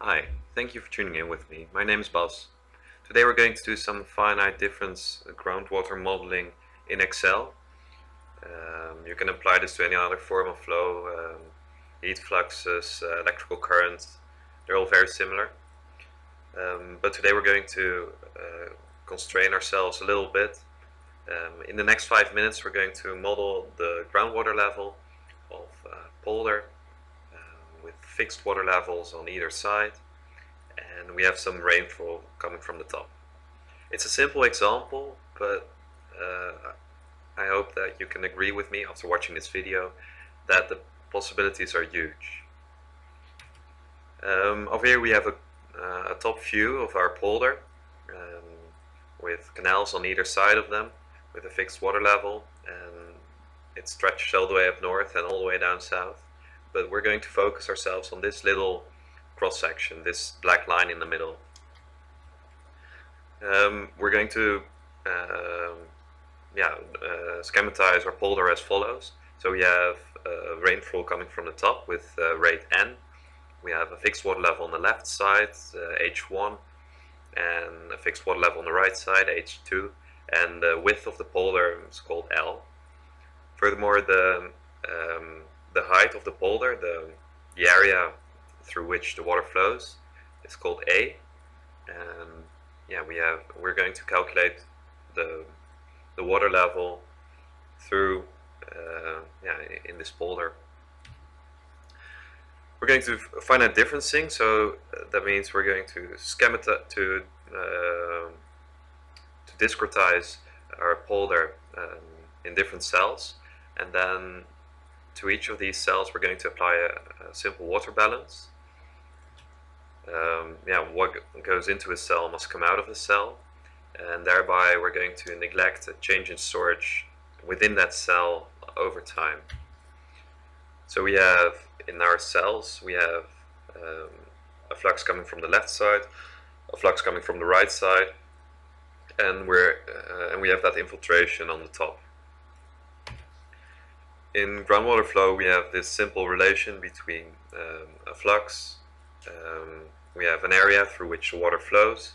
Hi, thank you for tuning in with me. My name is Bas. Today we're going to do some finite difference groundwater modeling in Excel. Um, you can apply this to any other form of flow, um, heat fluxes, uh, electrical currents, they're all very similar. Um, but today we're going to uh, constrain ourselves a little bit. Um, in the next five minutes we're going to model the groundwater level of uh, polder with fixed water levels on either side and we have some rainfall coming from the top. It's a simple example but uh, I hope that you can agree with me after watching this video that the possibilities are huge. Um, over here we have a, uh, a, top view of our polder um, with canals on either side of them with a fixed water level and it stretches all the way up north and all the way down south but we're going to focus ourselves on this little cross section, this black line in the middle. Um, we're going to uh, yeah, uh, schematize our polder as follows. So we have uh, rainfall coming from the top with uh, rate n. We have a fixed water level on the left side, h1, uh, and a fixed water level on the right side, h2, and the width of the polder is called L. Furthermore, the um, the height of the polder, the, the area through which the water flows, is called A. And yeah, we have we're going to calculate the the water level through uh, yeah in this polder. We're going to find finite differencing, so uh, that means we're going to schematize to uh, to discretize our polder um, in different cells, and then to each of these cells we're going to apply a, a simple water balance. Um, yeah, what goes into a cell must come out of the cell and thereby we're going to neglect a change in storage within that cell over time. So we have in our cells we have um, a flux coming from the left side, a flux coming from the right side and we're uh, and we have that infiltration on the top in groundwater flow we have this simple relation between um, a flux, um, we have an area through which the water flows,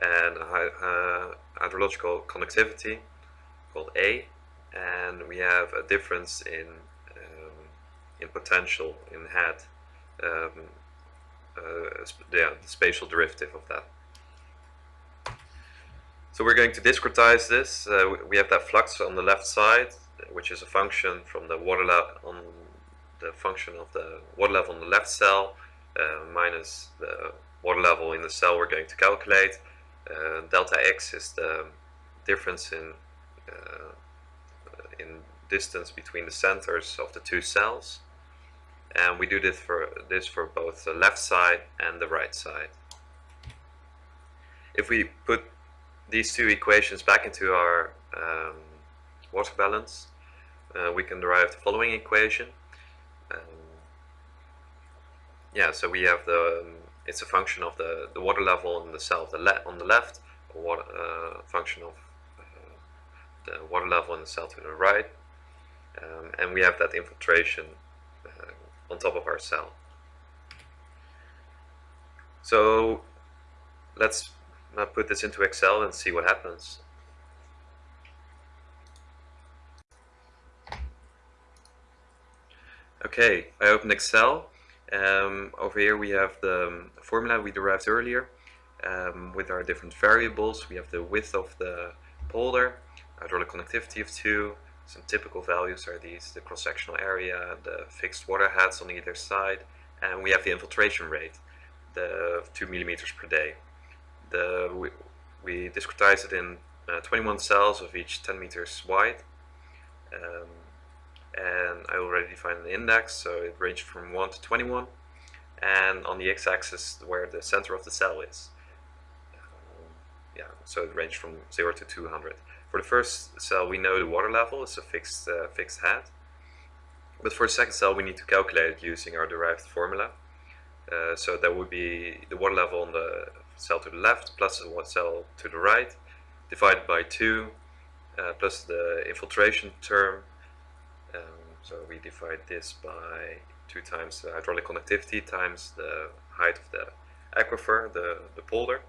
and a uh, hydrological conductivity called A, and we have a difference in um, in potential in head, um, uh, yeah, the spatial derivative of that. So we're going to discretize this. Uh, we have that flux on the left side which is a function from the water level on the function of the water level on the left cell uh, minus the water level in the cell we're going to calculate. Uh, delta x is the difference in uh, in distance between the centers of the two cells and we do this for this for both the left side and the right side. If we put these two equations back into our um, water balance, uh, we can derive the following equation. Um, yeah, so we have the, um, it's a function of the, the water level on the cell the le on the left, a water, uh, function of uh, the water level in the cell to the right, um, and we have that infiltration uh, on top of our cell. So let's uh, put this into Excel and see what happens. Okay, I opened Excel. Um, over here we have the um, formula we derived earlier um, with our different variables. We have the width of the polder, hydraulic conductivity of 2, some typical values are these, the cross-sectional area, the fixed water heads on either side, and we have the infiltration rate, the 2 millimeters per day. The, we, we discretize it in uh, 21 cells of each 10 meters wide. Um, and I already defined an index so it ranged from 1 to 21 and on the x-axis where the center of the cell is. Um, yeah so it ranged from 0 to 200 for the first cell we know the water level is a fixed uh, fixed head. But for the second cell we need to calculate it using our derived formula. Uh, so that would be the water level on the cell to the left plus the water cell to the right divided by 2 uh, plus the infiltration term so we divide this by 2 times the hydraulic conductivity times the height of the aquifer, the, the polder,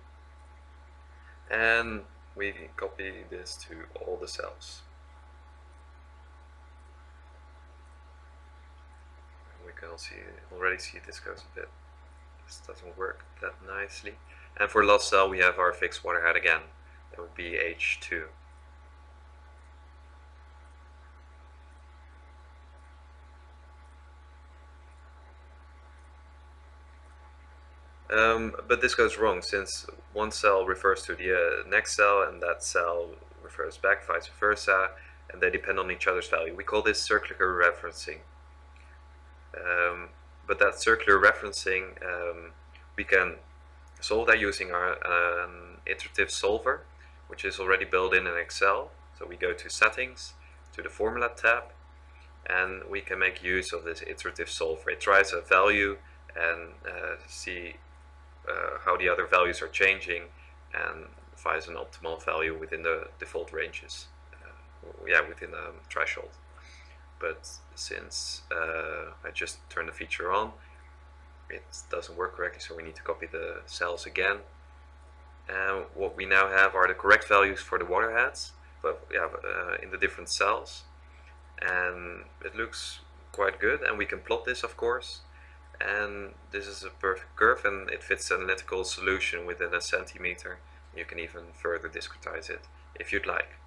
and we copy this to all the cells. we can already see this goes a bit, this doesn't work that nicely. And for last cell we have our fixed water head again, that would be H2. Um, but this goes wrong since one cell refers to the uh, next cell and that cell refers back, vice versa, and they depend on each other's value. We call this circular referencing. Um, but that circular referencing, um, we can solve that using our um, iterative solver, which is already built in in Excel. So we go to Settings, to the Formula tab, and we can make use of this iterative solver. It tries a value and uh, see uh, how the other values are changing and finds an optimal value within the default ranges. Uh, yeah, within the threshold. But since uh, I just turned the feature on, it doesn't work correctly, so we need to copy the cells again. And what we now have are the correct values for the water heads, but yeah, uh, in the different cells. And it looks quite good, and we can plot this, of course and this is a perfect curve and it fits an analytical solution within a centimeter. You can even further discretize it if you'd like.